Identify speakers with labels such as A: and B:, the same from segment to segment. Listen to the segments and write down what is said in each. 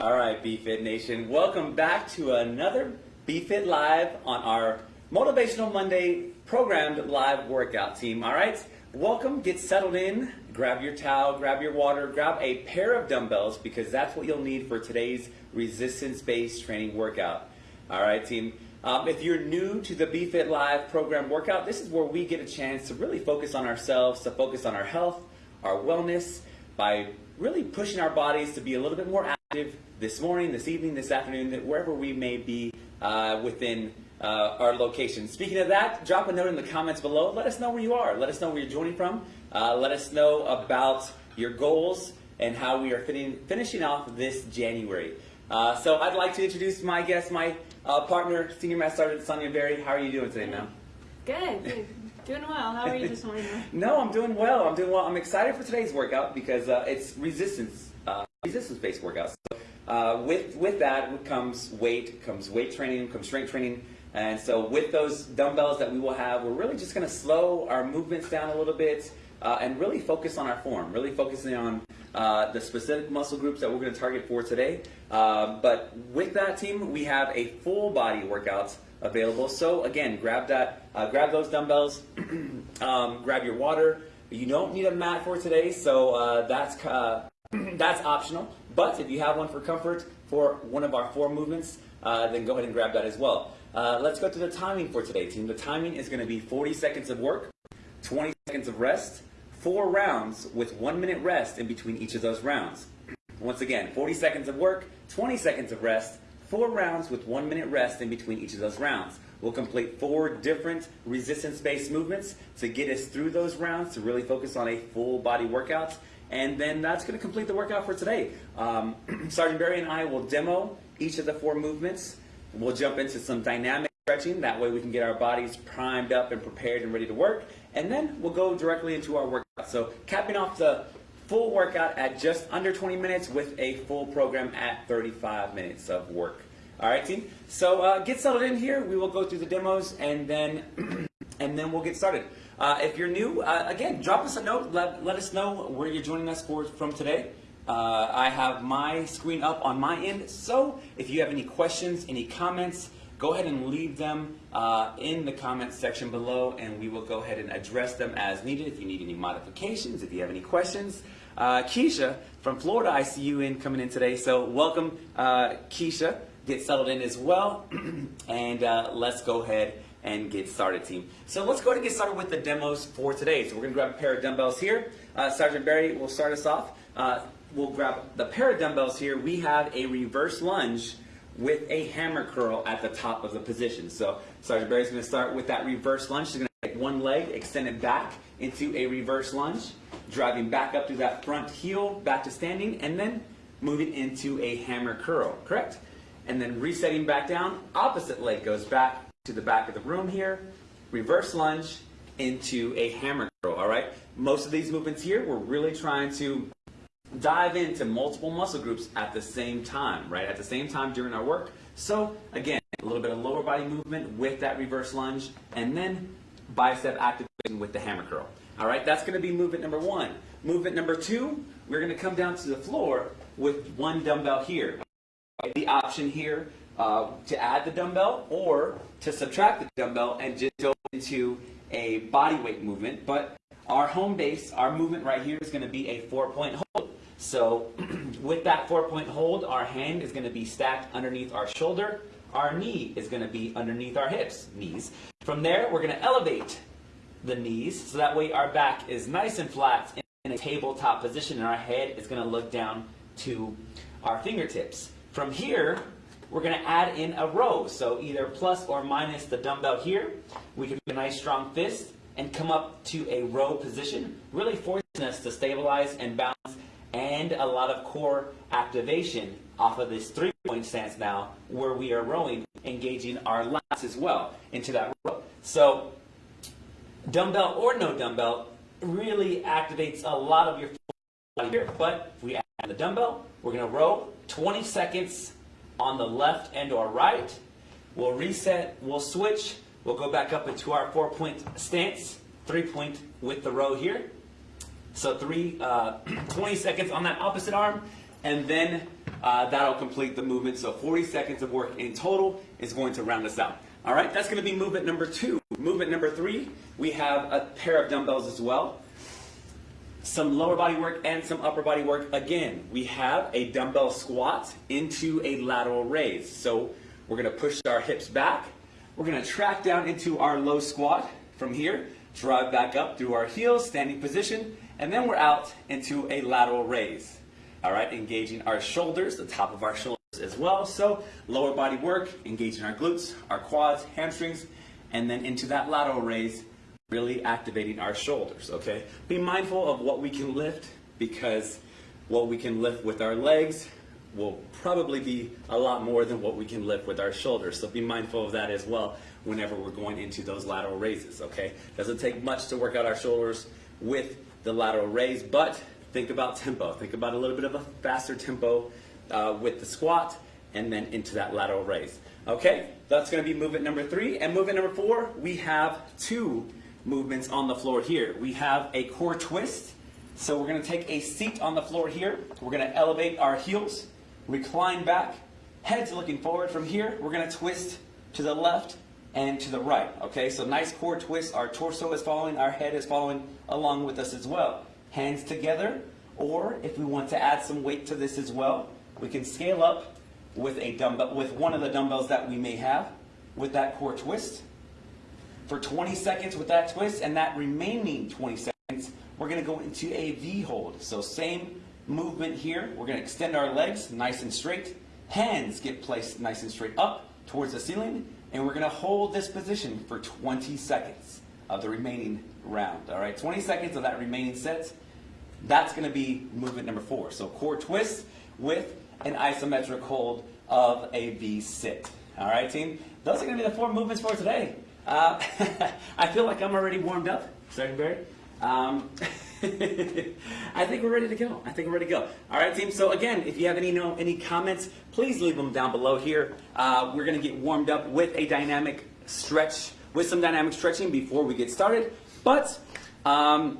A: All right, BFit Nation, welcome back to another BFit Live on our Motivational Monday programmed live workout team. All right, welcome, get settled in, grab your towel, grab your water, grab a pair of dumbbells because that's what you'll need for today's resistance-based training workout. All right, team. Um, if you're new to the BFit Live program workout, this is where we get a chance to really focus on ourselves, to focus on our health, our wellness, by really pushing our bodies to be a little bit more active this morning, this evening, this afternoon, wherever we may be uh, within uh, our location. Speaking of that, drop a note in the comments below. Let us know where you are. Let us know where you're joining from. Uh, let us know about your goals and how we are fitting, finishing off this January. Uh, so I'd like to introduce my guest, my uh, partner, Senior Master Sergeant Sonia Berry. How are you doing today, ma'am?
B: Good, good. Doing well. How are you this morning?
A: no, I'm doing well. I'm doing well. I'm excited for today's workout because uh, it's resistance, resistance-based workout. So, uh, with with that comes weight, comes weight training, comes strength training, and so with those dumbbells that we will have, we're really just going to slow our movements down a little bit uh, and really focus on our form. Really focusing on uh, the specific muscle groups that we're going to target for today. Uh, but with that team, we have a full body workout available. So again, grab that, uh, grab those dumbbells, um, grab your water. You don't need a mat for today, so uh, that's uh, that's optional. But if you have one for comfort for one of our four movements, uh, then go ahead and grab that as well. Uh, let's go to the timing for today, team. The timing is going to be 40 seconds of work, 20 seconds of rest, four rounds with one minute rest in between each of those rounds. Once again, 40 seconds of work, 20 seconds of rest, four rounds with one minute rest in between each of those rounds. We'll complete four different resistance-based movements to get us through those rounds to really focus on a full body workout. And then that's going to complete the workout for today. Um, Sergeant Barry and I will demo each of the four movements. We'll jump into some dynamic stretching. That way we can get our bodies primed up and prepared and ready to work. And then we'll go directly into our workout. So capping off the full workout at just under 20 minutes with a full program at 35 minutes of work. All right, team. So uh, get settled in here. We will go through the demos and then and then we'll get started. Uh, if you're new, uh, again, drop us a note. Let, let us know where you're joining us for from today. Uh, I have my screen up on my end. So if you have any questions, any comments, go ahead and leave them uh, in the comments section below and we will go ahead and address them as needed. If you need any modifications, if you have any questions, uh, Keisha from Florida, I see you in coming in today. So welcome, uh, Keisha. Get settled in as well. and let's go ahead and get started, team. So let's go ahead and get started with the demos for today. So we're to grab a pair of dumbbells here. Uh, Sergeant Barry will start us off. Uh, we'll grab the pair of dumbbells here. We have a reverse lunge with a hammer curl at the top of the position. So Sergeant Barry's to start with that reverse lunge. She's to take one leg, extend it back into a reverse lunge driving back up through that front heel, back to standing, and then moving into a hammer curl, correct? And then resetting back down, opposite leg goes back to the back of the room here, reverse lunge into a hammer curl, all right? Most of these movements here, we're really trying to dive into multiple muscle groups at the same time, right? At the same time during our work. So again, a little bit of lower body movement with that reverse lunge, and then bicep activation with the hammer curl. All right, that's going to be movement number one. Movement number two, we're going to come down to the floor with one dumbbell here. The option here uh, to add the dumbbell or to subtract the dumbbell and just go into a body weight movement. But our home base, our movement right here is going to be a four-point hold. So with that four-point hold, our hand is going to be stacked underneath our shoulder. Our knee is going to be underneath our hips, knees. From there, we're going to elevate the knees, so that way our back is nice and flat in a tabletop position and our head is going to look down to our fingertips. From here, we're going to add in a row, so either plus or minus the dumbbell here. We can make a nice strong fist and come up to a row position, really forcing us to stabilize and balance and a lot of core activation off of this three-point stance now where we are rowing, engaging our lats as well into that row. So dumbbell or no dumbbell really activates a lot of your body here. But if we add the dumbbell, we're going to row 20 seconds on the left and or right. We'll reset, we'll switch, we'll go back up into our four-point stance, three-point with the row here. So three, uh, 20 seconds on that opposite arm, and then uh, that'll complete the movement. So 40 seconds of work in total is going to round us out. All right, that's going to be movement number two. Movement number three, we have a pair of dumbbells as well. Some lower body work and some upper body work. Again, we have a dumbbell squat into a lateral raise. So we're going to push our hips back. We're going to track down into our low squat from here, drive back up through our heels, standing position, and then we're out into a lateral raise. All right, engaging our shoulders, the top of our shoulders as well. So lower body work, engaging our glutes, our quads, hamstrings, and then into that lateral raise, really activating our shoulders, okay? Be mindful of what we can lift because what we can lift with our legs will probably be a lot more than what we can lift with our shoulders. So be mindful of that as well whenever we're going into those lateral raises, okay? Doesn't take much to work out our shoulders with the lateral raise, but think about tempo. Think about a little bit of a faster tempo uh, with the squat and then into that lateral raise. Okay, that's gonna be movement number three. And movement number four, we have two movements on the floor here. We have a core twist. So we're gonna take a seat on the floor here. We're gonna elevate our heels, recline back, heads looking forward. From here, we're gonna twist to the left and to the right. Okay, so nice core twist. Our torso is following, our head is following along with us as well. Hands together, or if we want to add some weight to this as well, we can scale up with a dumbbell, with one of the dumbbells that we may have with that core twist. For 20 seconds with that twist and that remaining 20 seconds, we're gonna go into a V hold. So same movement here. We're gonna extend our legs nice and straight. Hands get placed nice and straight up towards the ceiling. And we're gonna hold this position for 20 seconds of the remaining round. All right, 20 seconds of that remaining set. That's gonna be movement number four. So core twist with an isometric hold of a V sit. All right, team? Those are gonna be the four movements for today. Uh, I feel like I'm already warmed up, Sergeant Barry. Um, I think we're ready to go. I think we're ready to go. All right, team. So again, if you have any know, any comments, please leave them down below here. Uh, we're gonna get warmed up with a dynamic stretch, with some dynamic stretching before we get started. But um,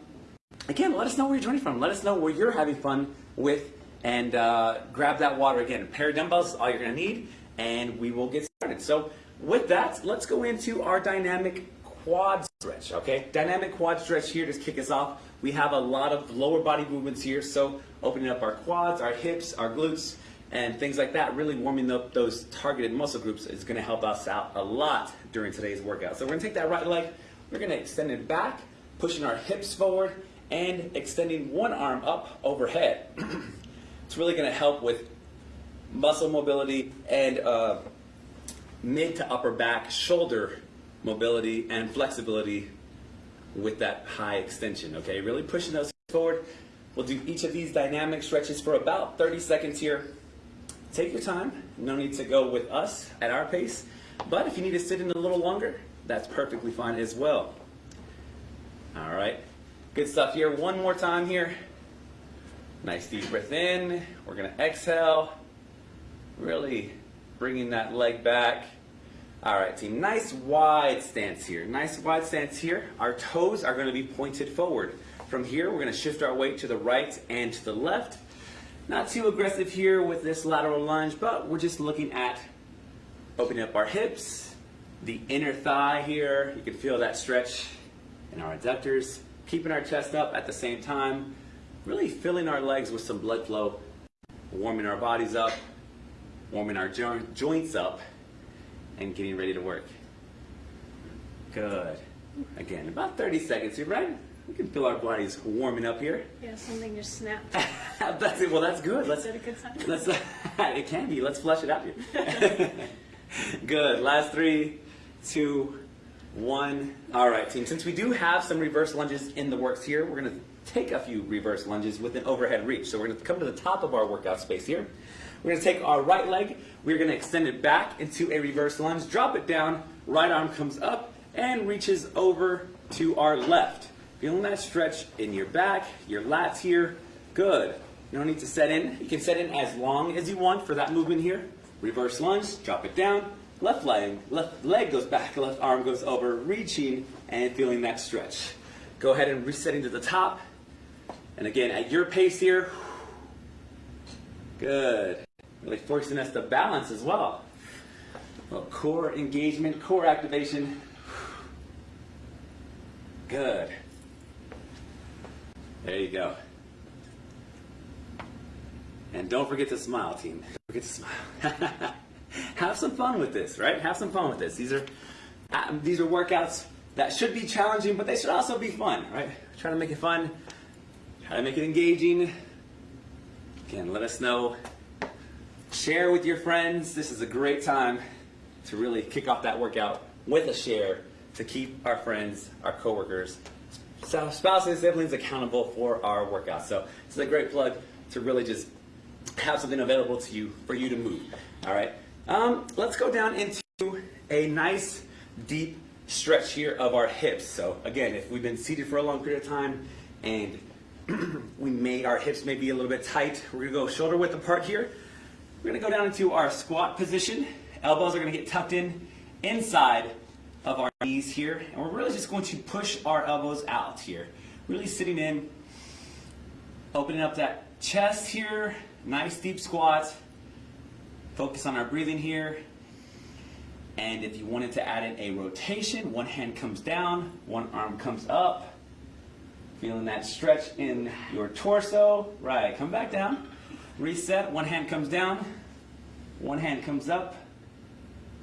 A: again, let us know where you're joining from. Let us know where you're having fun with, and uh, grab that water again. A pair of dumbbells, is all you're gonna need, and we will get started. So with that, let's go into our dynamic quad stretch, okay? Dynamic quad stretch here to kick us off. We have a lot of lower body movements here, so opening up our quads, our hips, our glutes, and things like that, really warming up those targeted muscle groups is gonna help us out a lot during today's workout. So we're gonna take that right leg, we're gonna extend it back, pushing our hips forward, and extending one arm up overhead. it's really gonna help with muscle mobility and uh, mid to upper back shoulder mobility and flexibility with that high extension, okay? Really pushing those forward. We'll do each of these dynamic stretches for about 30 seconds here. Take your time. No need to go with us at our pace. But if you need to sit in a little longer, that's perfectly fine as well. All right. Good stuff here. One more time here. Nice deep breath in. We're to exhale. Really bringing that leg back. All right, team, nice wide stance here. Nice wide stance here. Our toes are gonna be pointed forward. From here, we're gonna shift our weight to the right and to the left. Not too aggressive here with this lateral lunge, but we're just looking at opening up our hips, the inner thigh here. You can feel that stretch in our adductors. Keeping our chest up at the same time. Really filling our legs with some blood flow. Warming our bodies up, warming our jo joints up, and getting ready to work. Good. Again, about 30 seconds here, right? We can feel our bodies warming up here.
B: Yeah, something just snapped.
A: that's it. Well, that's good. Let's.
B: Is that a good sign?
A: Let's. it can be. Let's flush it out here. good. Last three, two, one. All right, team. Since we do have some reverse lunges in the works here, we're gonna take a few reverse lunges with an overhead reach. So we're gonna come to the top of our workout space here. We're gonna take our right leg, we're gonna extend it back into a reverse lunge, drop it down, right arm comes up and reaches over to our left. Feeling that stretch in your back, your lats here, good. You don't need to set in. You can set in as long as you want for that movement here. Reverse lunge, drop it down, left leg, left leg goes back, left arm goes over, reaching and feeling that stretch. Go ahead and resetting to the top. And again, at your pace here, Good. Really forcing us to balance as well. Well, core engagement, core activation. Good. There you go. And don't forget to smile, team. Don't forget to smile. Have some fun with this, right? Have some fun with this. These are uh, these are workouts that should be challenging, but they should also be fun, right? Try to make it fun. Try to make it engaging. Again, let us know. Share with your friends. This is a great time to really kick off that workout with a share to keep our friends, our coworkers, spouses, siblings accountable for our workouts. So it's a great plug to really just have something available to you for you to move. All right. Um, let's go down into a nice deep stretch here of our hips. So again, if we've been seated for a long period of time and we may our hips may be a little bit tight, we're gonna go shoulder width apart here. We're gonna go down into our squat position. Elbows are gonna get tucked in inside of our knees here, and we're really just going to push our elbows out here. Really sitting in, opening up that chest here, nice deep squat. Focus on our breathing here. And if you wanted to add in a rotation, one hand comes down, one arm comes up. Feeling that stretch in your torso. Right, come back down. Reset, one hand comes down, one hand comes up.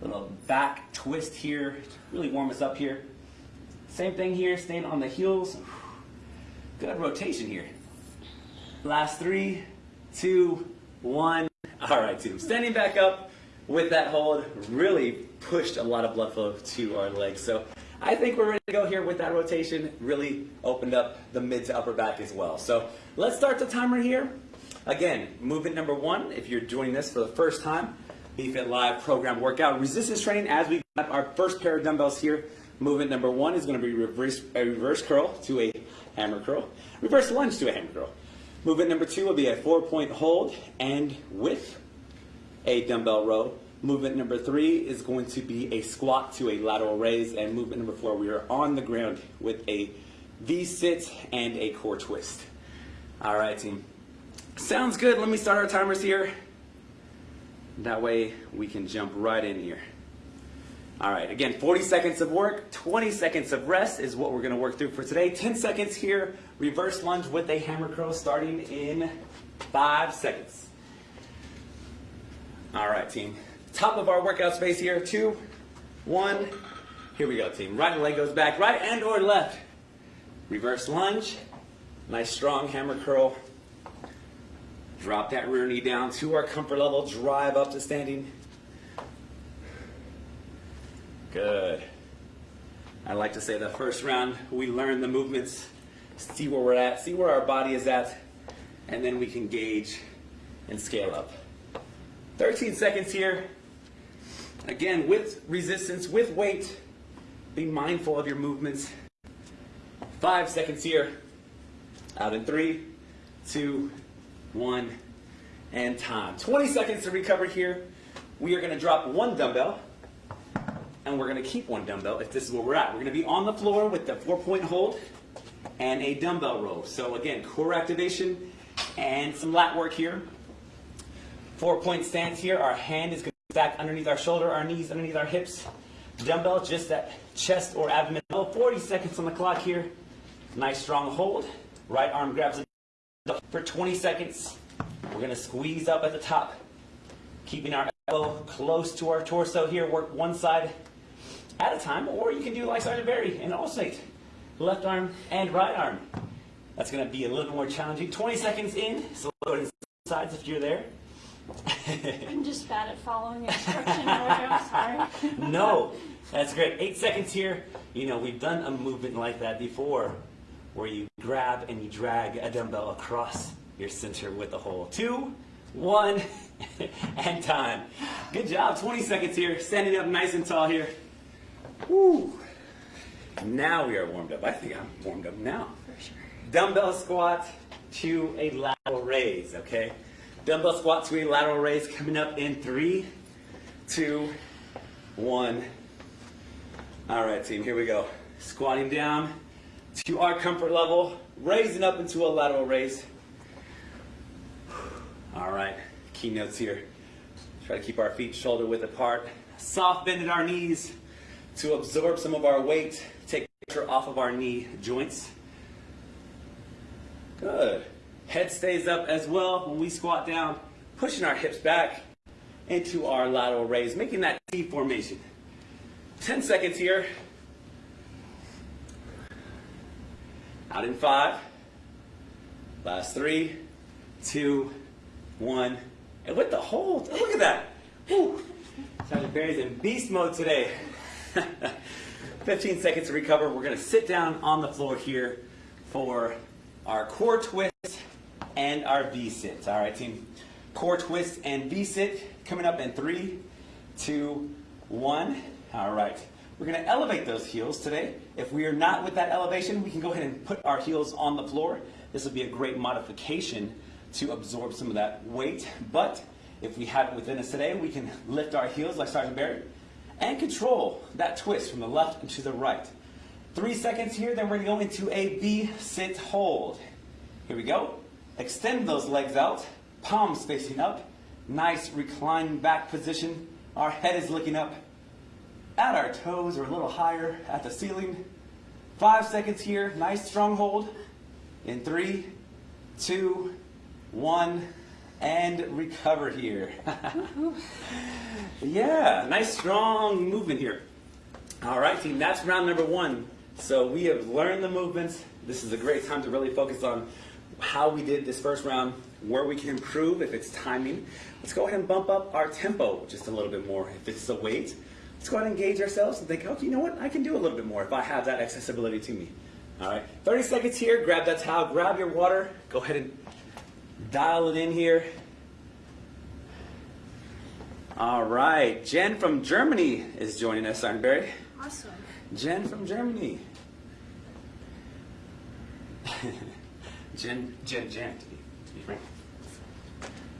A: Little back twist here really warm us up here. Same thing here, staying on the heels. Good rotation here. Last three, two, one. All right, team. Standing back up with that hold really pushed a lot of blood flow to our legs. So I think we're ready to go here with that rotation. Really opened up the mid to upper back as well. So let's start the timer here. Again, movement number one, if you're doing this for the first time, BFit Live program workout, resistance training as we got our first pair of dumbbells here. Movement number one is going to be reverse, a reverse curl to a hammer curl, reverse lunge to a hammer curl. Movement number two will be a four point hold and with a dumbbell row. Movement number three is going to be a squat to a lateral raise. And movement number four, we are on the ground with a V sit and a core twist. All right, team. Sounds good. Let me start our timers here. That way we can jump right in here. All right, again, 40 seconds of work, 20 seconds of rest is what we're gonna work through for today. 10 seconds here, reverse lunge with a hammer curl starting in five seconds. All right, team. Top of our workout space here, two, one. Here we go, team. Right leg goes back, right and or left. Reverse lunge, nice strong hammer curl. Drop that rear knee down to our comfort level, drive up to standing. Good. I like to say the first round, we learn the movements, see where we're at, see where our body is at, and then we can gauge and scale up. 13 seconds here. Again, with resistance, with weight, be mindful of your movements. Five seconds here. Out in three, two, one, and time. 20 seconds to recover here. We are going to drop one dumbbell, and we're going to keep one dumbbell if this is where we're at. We're going to be on the floor with the four-point hold and a dumbbell row. So again, core activation and some lat work here. Four-point stance here. Our hand is to stack underneath our shoulder, our knees underneath our hips. Dumbbell just at chest or abdomen level. 40 seconds on the clock here. Nice strong hold. Right arm grabs it for 20 seconds. We're going to squeeze up at the top, keeping our elbow close to our torso here. Work one side at a time, or you can do like Sergeant Barry and alternate left arm and right arm. That's going to be a little more challenging. 20 seconds in, so go to the sides if you're there.
B: I'm just bad at following instruction. I'm sorry.
A: no, that's great. Eight seconds here. You know, we've done a movement like that before where you grab and you drag a dumbbell across your center with a hole. Two, one, and time. Good job. 20 seconds here. Standing up nice and tall here. Woo. Now we are warmed up. I think I'm warmed up now.
B: For sure.
A: Dumbbell squat to a lateral raise, okay? Dumbbell squat to a lateral raise coming up in three, two, one. All right, team, here we go. Squatting down to our comfort level, raising up into a lateral raise. All right, keynotes here. Try to keep our feet shoulder width apart. Soft bend at our knees to absorb some of our weight, take pressure off of our knee joints. Good. Head stays up as well when we squat down, pushing our hips back into our lateral raise, making that T formation. 10 seconds here. Out in five. Last three, two, one. And with the hold, look at that. Sergeant Barry's in beast mode today. 15 seconds to recover. We're to sit down on the floor here for our core twist and our V-sit. All right, team. Core twist and V-sit coming up in three, two, one. All right. We're going to elevate those heels today. If we are not with that elevation, we can go ahead and put our heels on the floor. This will be a great modification to absorb some of that weight. But if we have it within us today, we can lift our heels like Sergeant Barry and control that twist from the left and to the right. Three seconds here, then we're going to go into a V-sit hold. Here we go. Extend those legs out, palms facing up. Nice reclined back position. Our head is looking up at our toes or a little higher at the ceiling. Five seconds here, nice strong hold. In three, two, one, and recover here. yeah, nice strong movement here. All right, team, that's round number one. So we have learned the movements. This is a great time to really focus on how we did this first round, where we can improve if it's timing. Let's go ahead and bump up our tempo just a little bit more. If it's the weight, let's go ahead and engage ourselves and think, okay, you know what? I can do a little bit more if I have that accessibility to me. All right, 30 seconds here. Grab that towel, grab your water. Go ahead and dial it in here. All right, Jen from Germany is joining us, Barry.
B: Awesome.
A: Jen from Germany. Jen, Jen, Jen, to be, to be frank.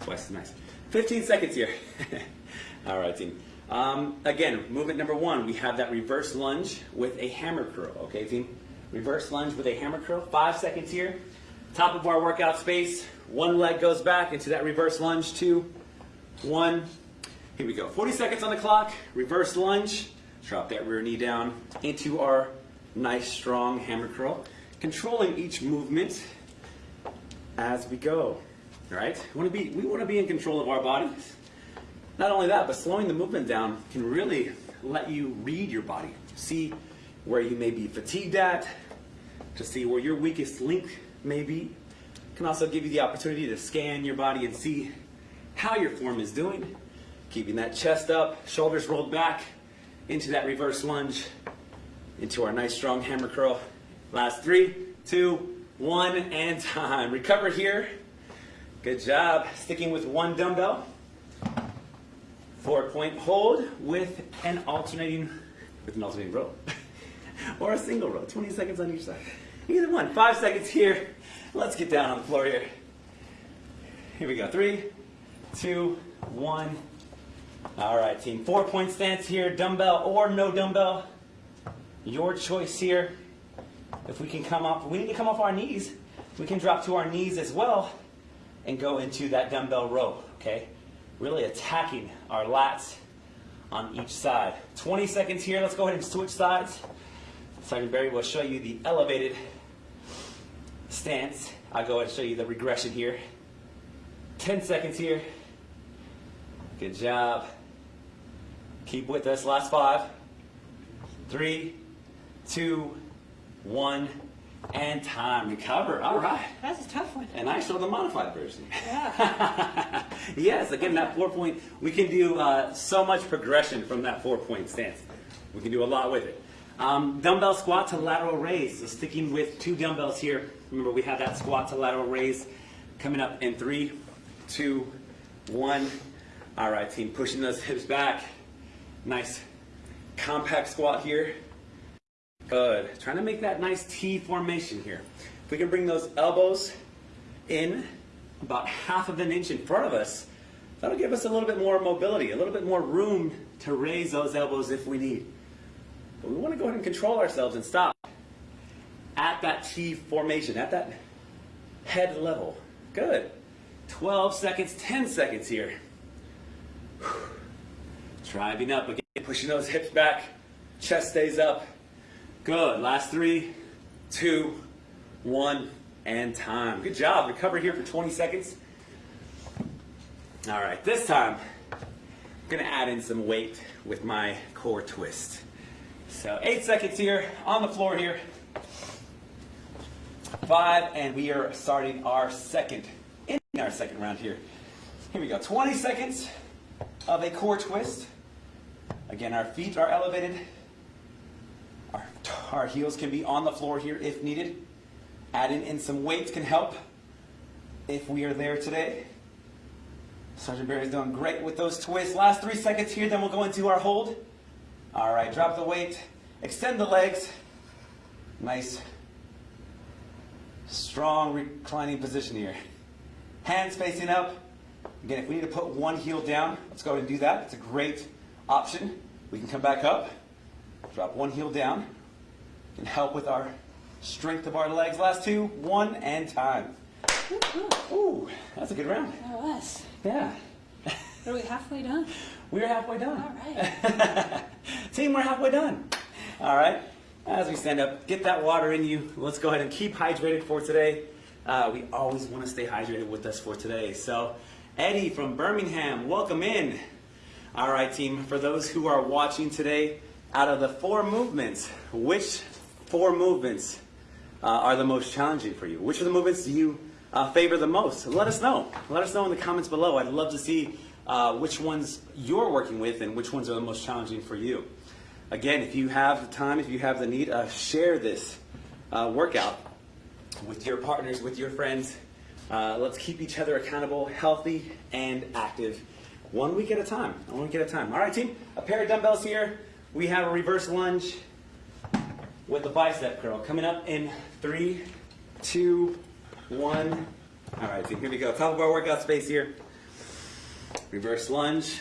A: Twice as nice. 15 seconds here. All right, team. Um, again, movement number one, we have that reverse lunge with a hammer curl. Okay, team? Reverse lunge with a hammer curl. Five seconds here. Top of our workout space. One leg goes back into that reverse lunge. Two, one. Here we go. 40 seconds on the clock. Reverse lunge. Drop that rear knee down into our nice strong hammer curl. Controlling each movement as we go. All right? We want to be, we want to be in control of our bodies. Not only that, but slowing the movement down can really let you read your body. See where you may be fatigued at, to see where your weakest link may be. Can also give you the opportunity to scan your body and see how your form is doing. Keeping that chest up, shoulders rolled back into that reverse lunge, into our nice strong hammer curl. Last three, two, one, and time. Recover here. Good job. Sticking with one dumbbell. Four point hold with an alternating, with an alternating row. or a single row. 20 seconds on each side. Either one. Five seconds here. Let's get down on the floor here. Here we go. Three, two, one. All right, team. Four point stance here. Dumbbell or no dumbbell. Your choice here. If we can come off, we need to come off our knees. We can drop to our knees as well and go into that dumbbell row, okay? Really attacking our lats on each side. 20 seconds here. Let's go ahead and switch sides. Sergeant Barry will show you the elevated stance. I'll go ahead and show you the regression here. 10 seconds here. Good job. Keep with us. Last five, three, two, one, and time. Recover. All right.
B: That's a tough one.
A: And I show the modified version.
B: Yeah.
A: yes, again, that four point, we can do uh, so much progression from that four point stance. We can do a lot with it. Um, dumbbell squat to lateral raise. So sticking with two dumbbells here. Remember, we have that squat to lateral raise coming up in three, two, one. All right, team, pushing those hips back. Nice compact squat here. Good. Trying to make that nice T formation here. If we can bring those elbows in about half of an inch in front of us, that'll give us a little bit more mobility, a little bit more room to raise those elbows if we need. But we want to go ahead and control ourselves and stop at that T formation, at that head level. Good. 12 seconds, 10 seconds here. Driving up again, pushing those hips back, chest stays up. Good. Last three, two, one, and time. Good job. Recover here for 20 seconds. All right, this time, I'm gonna add in some weight with my core twist. So eight seconds here, on the floor here. Five, and we are starting our second, in our second round here. Here we go, 20 seconds of a core twist. Again, our feet are elevated. Our, our heels can be on the floor here if needed. Adding in some weights can help if we are there today. Sergeant Barry's doing great with those twists. Last three seconds here, then we'll go into our hold. All right, drop the weight, extend the legs. Nice, strong reclining position here. Hands facing up. Again, if we need to put one heel down, let's go ahead and do that. It's a great option. We can come back up, drop one heel down. And help with our strength of our legs. Last two, one, and time.
B: Ooh, ooh,
A: Ooh, that's a good round.
B: that was.
A: Yeah.
B: Are we halfway done?
A: We're halfway done.
B: All right.
A: Team, we're halfway done. All right. As we stand up, get that water in you. Let's go ahead and keep hydrated for today. Uh, we always want to stay hydrated with us for today. So, Eddie from Birmingham, welcome in. All right, team. For those who are watching today, out of the four movements, which four movements uh, are the most challenging for you? Which of the movements do you uh, favor the most? Let us know. Let us know in the comments below. I'd love to see uh, which ones you're working with and which ones are the most challenging for you. Again, if you have the time, if you have the need, uh, share this uh, workout with your partners, with your friends. Uh, let's keep each other accountable, healthy, and active. One week at a time. One week at a time. All right, team. A pair of dumbbells here. We have a reverse lunge with the bicep curl coming up in three, two, one. All right, team. Here we go. Top of our workout space here. Reverse lunge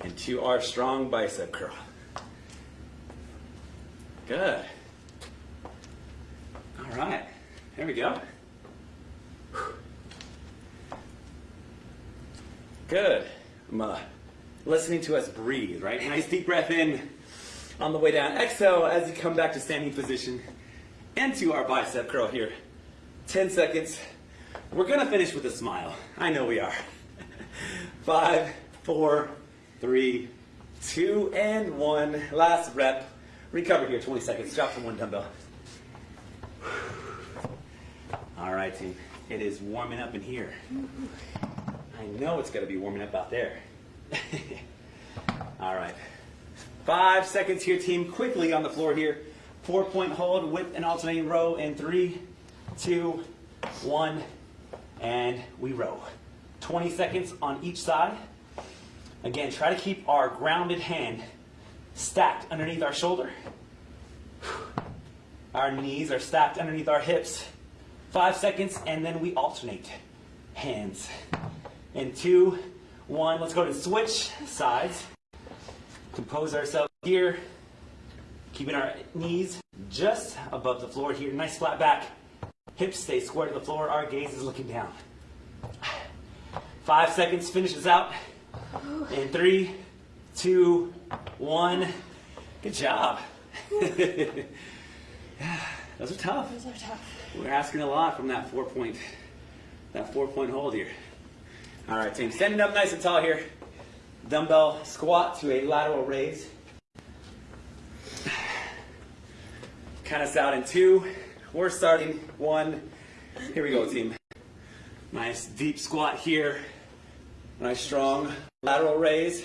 A: and into our strong bicep curl. Good. All right. There we go. Good. I'm uh, listening to us breathe, right? Nice deep breath in on the way down. Exhale as you come back to standing position into our bicep curl here. 10 seconds. We're gonna finish with a smile. I know we are. Five, four, three, two, and one. Last rep. Recover here, 20 seconds. Drop from one dumbbell. All right, team. It is warming up in here. I know it's gonna be warming up out there. All right. Five seconds here, team. Quickly on the floor here. Four point hold with an alternating row in three, two, one, and we row. 20 seconds on each side. Again, try to keep our grounded hand stacked underneath our shoulder. Our knees are stacked underneath our hips. Five seconds, and then we alternate hands. In two, one, let's go to switch sides. Compose ourselves here, keeping our knees just above the floor here. Nice flat back. Hips stay square to the floor. Our gaze is looking down. Five seconds finishes out. In three, two, one. Good job. Those are tough.
B: Those are tough.
A: We're asking a lot from that four point, that four point hold here. All right, team, standing up nice and tall here. Dumbbell squat to a lateral raise. Count us out in two. We're starting one. Here we go, team. Nice deep squat here. Nice strong lateral raise.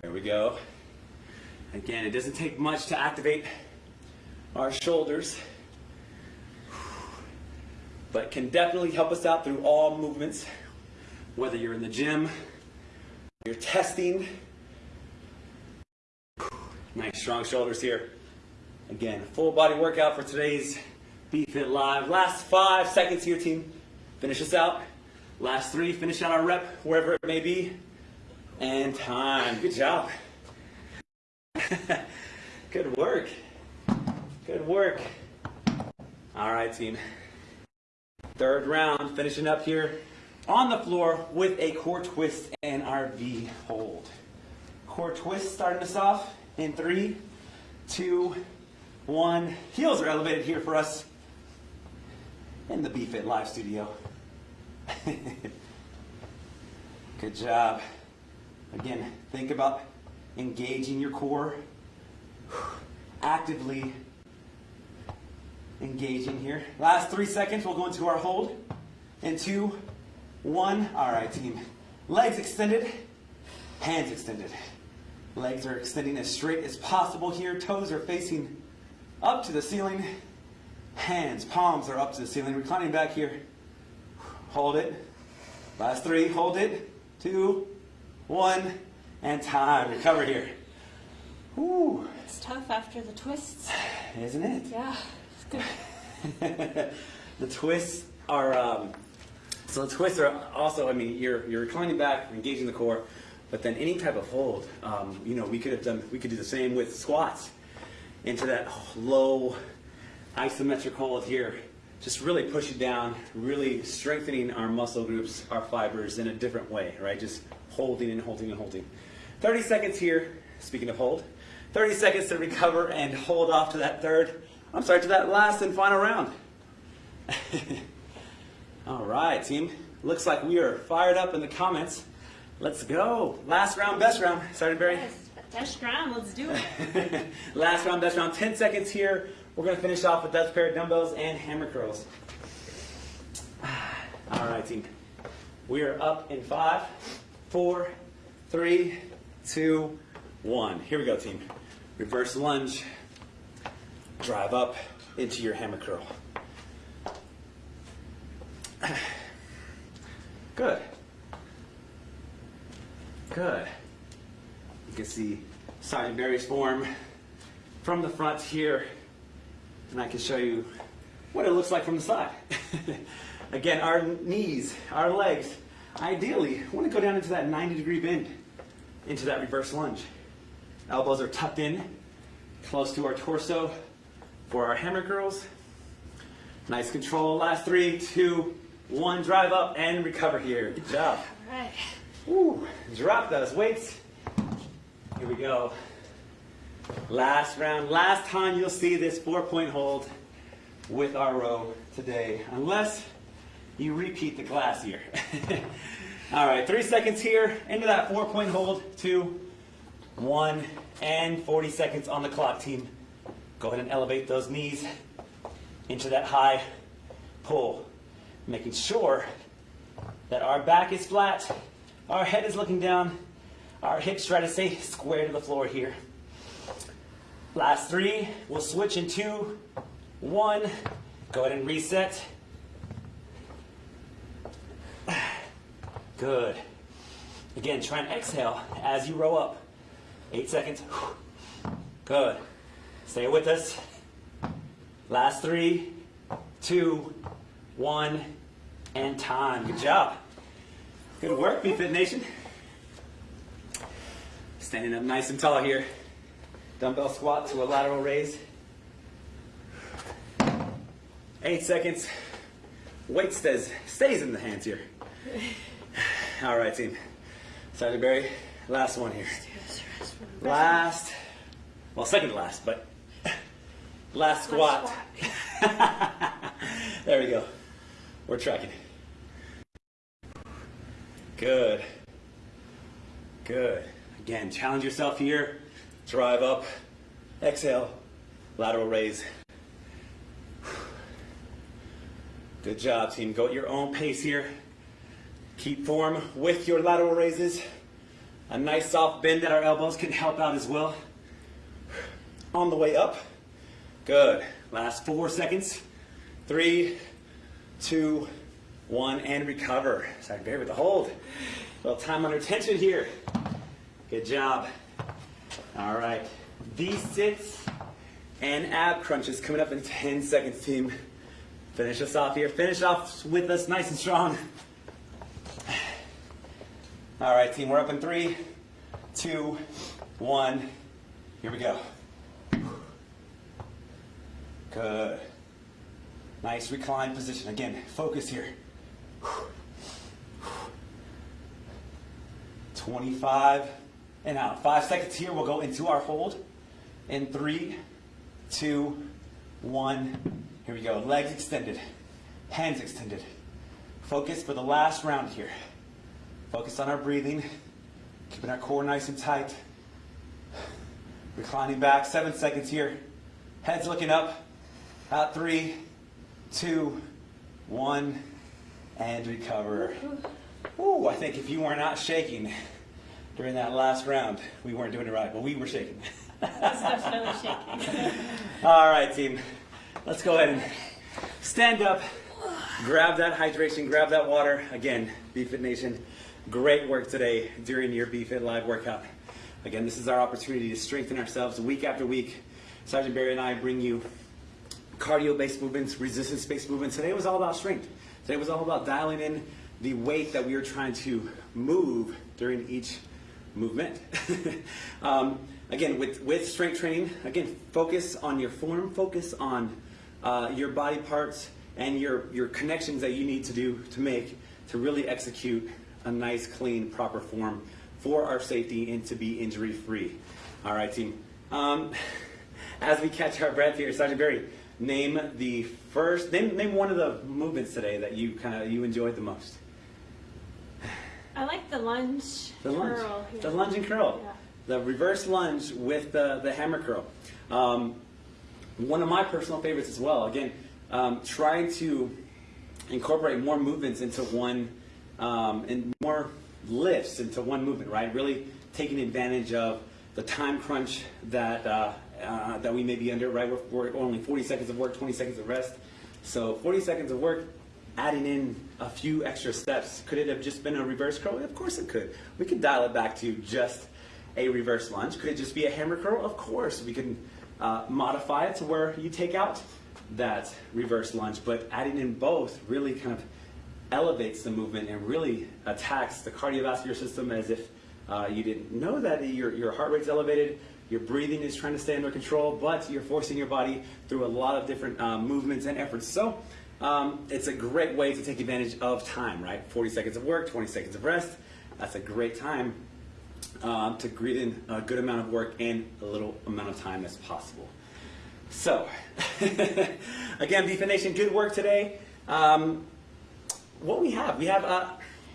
A: There we go. Again, it doesn't take much to activate our shoulders, but can definitely help us out through all movements, whether you're in the gym, you're testing. Nice strong shoulders here. Again, full body workout for today's BFit Live. Last five seconds here, team. Finish us out. Last three, finish out our rep, wherever it may be. And time. Good job. Good work. Good work. All right, team. Third round, finishing up here on the floor with a core twist and our V hold. Core twist starting us off in three, two, one. Heels are elevated here for us in the BFit Live studio. Good job. Again, think about engaging your core, actively engaging here. Last three seconds, we'll go into our hold. In two, one. All right, team. Legs extended, hands extended. Legs are extending as straight as possible here. Toes are facing up to the ceiling. Hands, palms are up to the ceiling. Reclining back here. Hold it. Last three, hold it. Two, one, and time. Recover here. Whew,
B: It's tough after the twists.
A: isn't it?
B: Yeah.
A: the twists are um, so the twists are also. I mean, you're you're reclining back, engaging the core, but then any type of hold. Um, you know, we could have done. We could do the same with squats into that low isometric hold here. Just really pushing down, really strengthening our muscle groups, our fibers in a different way, right? Just holding and holding and holding. 30 seconds here, speaking of hold, 30 seconds to recover and hold off to that third, I'm sorry, to that last and final round. All right, team. Looks like we are fired up in the comments. Let's go. Last round, best round. Sergeant Barry.
B: Yes, Dash ground, let's do it.
A: Last round, best round. 10 seconds here. We're going to finish off with Dutch pair of dumbbells and hammer curls. All right, team. We are up in five, four, three, two, one. Here we go, team. Reverse lunge. Drive up into your hammer curl. Good. Good. You can see Sergeant Barry's form from the front here, and I can show you what it looks like from the side. Again, our knees, our legs, ideally want to go down into that 90 degree bend, into that reverse lunge. Elbows are tucked in, close to our torso for our hammer curls. Nice control. Last three, two, one. Drive up and recover here. Good job.
B: All right.
A: Woo. Drop those weights. Here we go. Last round. Last time you'll see this four point hold with our row today, unless you repeat the class here. All right, three seconds here into that four point hold. Two, one, and 40 seconds on the clock, team. Go ahead and elevate those knees into that high pull, making sure that our back is flat, our head is looking down, our hips try to stay square to the floor here. Last three, we'll switch in two, one. Go ahead and reset. Good. Again, try and exhale as you row up. Eight seconds. Good. Stay with us. Last three, two, one, and time. Good job. Good work, BFit Nation. Standing up nice and tall here. Dumbbell squat to a lateral raise. Eight seconds. Weight stays, stays in the hands here. All right, team. Sergeant Barry, last one here. Last, well, second to last, but last squat. there we go. We're tracking. Good. Good. Again, challenge yourself here. Drive up. Exhale. Lateral raise. Good job, team. Go at your own pace here. Keep form with your lateral raises. A nice soft bend at our elbows can help out as well. On the way up. Good. Last four seconds. Three, two, one, and recover. Sorry, bear with the hold. A little time under tension here. Good job. All right. V sits and ab crunches coming up in 10 seconds, team. Finish us off here. Finish off with us nice and strong. All right, team, we're up in three, two, one. Here we go. Good. Nice reclined position. Again, focus here. 25 and out. Five seconds here. We'll go into our hold in three, two, one. Here we go. Legs extended, hands extended. Focus for the last round here. Focus on our breathing, keeping our core nice and tight. Reclining back, seven seconds here. Heads looking up. Out three, two, one, and recover. Ooh, I think if you were not shaking during that last round, we weren't doing it right, but we were shaking.
B: That's definitely shaking.
A: All right, team. Let's go ahead and stand up. Grab that hydration, grab that water. Again, BFit Nation, great work today during your BFit Live workout. Again, this is our opportunity to strengthen ourselves week after week. Sergeant Barry and I bring you cardio-based movements, resistance-based movements. Today was all about strength. Today was all about dialing in the weight that we are trying to move during each movement. um, again, with, with strength training, again, focus on your form, focus on uh, your body parts and your, your connections that you need to do to make to really execute a nice, clean, proper form for our safety and to be injury free. All right, team. Um, as we catch our breath here, Sergeant Barry, name the first, name, name one of the movements today that you kind of you enjoyed the most.
B: I like the lunge
A: The lunge,
B: curl. here.
A: the lunge and curl,
B: Yeah.
A: the reverse lunge with the, the hammer curl. Um, one of my personal favorites as well. Again, um, trying to incorporate more movements into one, um, and more lifts into one movement. Right, really taking advantage of the time crunch that uh, uh, that we may be under. Right, we're, we're only 40 seconds of work, 20 seconds of rest. So 40 seconds of work, adding in a few extra steps. Could it have just been a reverse curl? Of course it could. We could dial it back to just a reverse lunge. Could it just be a hammer curl? Of course. We can uh, modify it to where you take out that reverse lunge, but adding in both really kind of elevates the movement and really attacks the cardiovascular system as if uh, you didn't know that your, your heart rate's elevated, your breathing is trying to stay under control, but you're forcing your body through a lot of different um, movements and efforts. So um, it's a great way to take advantage of time, right? 40 seconds of work, 20 seconds of rest. That's a great time um, to greet in a good amount of work in a little amount of time as possible. So, again, BFit Nation, good work today. Um, what we have, we have, uh,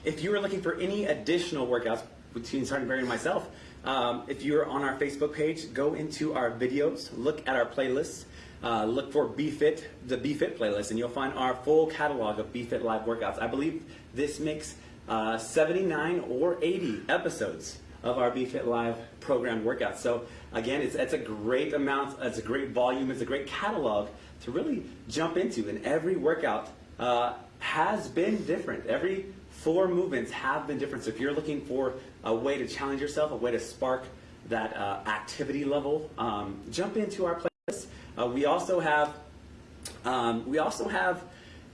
A: if you are looking for any additional workouts between Sergeant Barry and myself, um, if you're on our Facebook page, go into our videos, look at our playlists, uh, look for BFit, the BFit playlist, and you'll find our full catalog of BFit live workouts. I believe this makes uh, 79 or 80 episodes of our BFit Live program workouts. So again, it's, it's a great amount, it's a great volume, it's a great catalog to really jump into. And every workout uh, has been different. Every four movements have been different. So if you're looking for a way to challenge yourself, a way to spark that uh, activity level, um, jump into our playlist. Uh, we also have um, we also have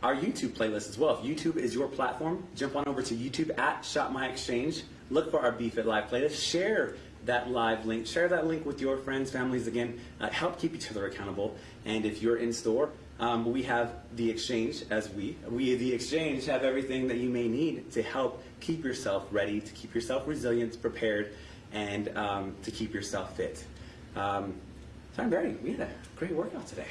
A: our YouTube playlist as well. If YouTube is your platform, jump on over to YouTube at Shop My Exchange. Look for our BFit Live playlist. Share that live link. Share that link with your friends, families. Again, uh, help keep each other accountable. And if you're in store, um, we have the exchange as we we the exchange have everything that you may need to help keep yourself ready, to keep yourself resilient, prepared, and um, to keep yourself fit. Um, Tom Barry, we had a great workout today.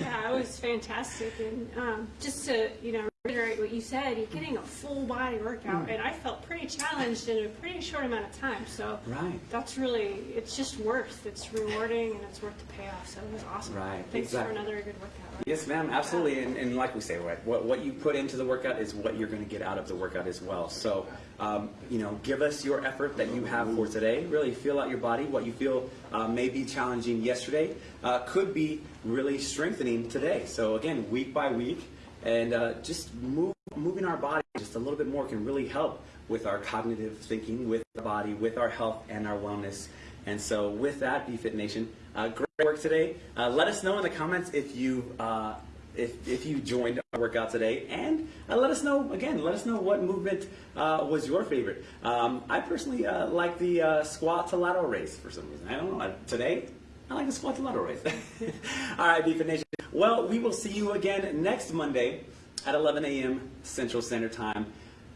B: Yeah, it was fantastic. And um, just to, you know, reiterate what you said, you're getting a full body workout. And I felt pretty challenged in a pretty short amount of time. So
A: Right.
B: that's really, it's just worth, it's rewarding and it's worth the payoff. So it was awesome.
A: Right,
B: Thanks
A: exactly.
B: for another good workout. right?
A: Yes, ma'am, absolutely. And, and like we say, right, what, what you put into the workout is what you're going to get out of the workout as well. So, um, you know, give us your effort that you have for today. Really feel out your body. What you feel uh, may be challenging yesterday uh, could be really strengthening today. So, again, week by week, and uh, just move, moving our body just a little bit more can really help with our cognitive thinking, with the body, with our health and our wellness. And so, with that, BFit Nation, uh, great work today. Uh, let us know in the comments if you uh, if, if you joined our workout today, and uh, let us know again. Let us know what movement uh, was your favorite. Um, I personally uh, like the uh, squat to lateral raise for some reason. I don't know. Today, I like the squat to lateral raise. All right, BFit Nation. Well, we will see you again next Monday at 11 a.m. Central Standard Time.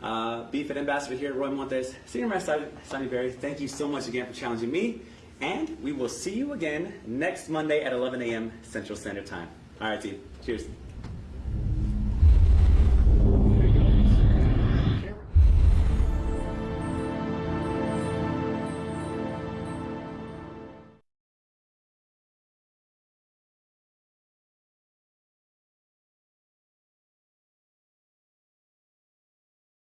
A: Uh, BFIT Ambassador here, Roy Montes, Senior Master Sonny Berry. Thank you so much again for challenging me. And we will see you again next Monday at 11 a.m. Central Standard Time. All right, team. Cheers.